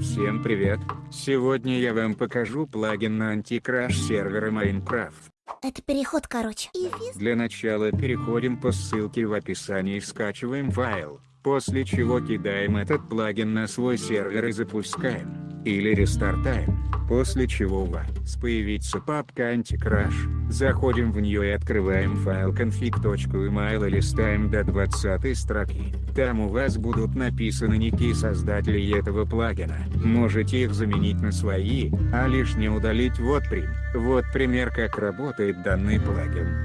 Всем привет! Сегодня я вам покажу плагин на антикраш сервера Minecraft. Это переход, короче. Для начала переходим по ссылке в описании и скачиваем файл, после чего кидаем этот плагин на свой сервер и запускаем. Или рестартаем. После чего у вас появится папка антикраш. Заходим в нее и открываем файл config.email и листаем до 20 строки. Там у вас будут написаны ники создателей этого плагина. Можете их заменить на свои, а лишнее удалить вот прим. Вот пример как работает данный плагин.